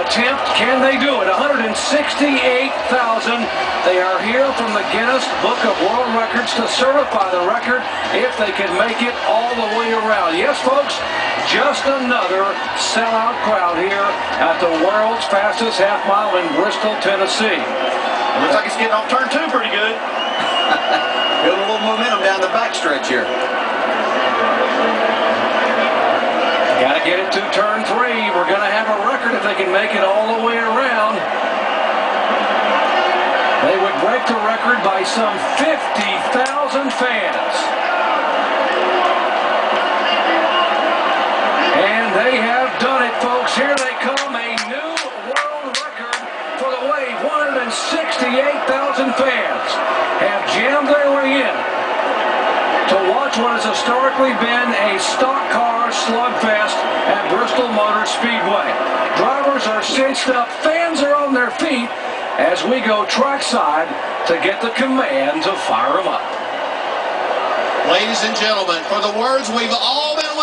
attempt. Can they do it? 168,000. They are here from the Guinness Book of World Records to certify the record if they can make it all the way around. Yes, folks, just another sellout crowd here at the world's fastest half mile in Bristol, Tennessee. Looks like it's getting off turn two pretty good. Building a little momentum down the backstretch here. Got to get it to turn three. We're going to have a record if they can make it all the way around. They would break the record by some 50,000 fans. And they have done it, folks. Here they come, a new world record for the wave. 168,000 fans have jammed their way in to watch what has historically been a stock car slugfest at Bristol Motor Speedway. Cinched up, fans are on their feet as we go trackside to get the command to fire them up. Ladies and gentlemen, for the words we've all been waiting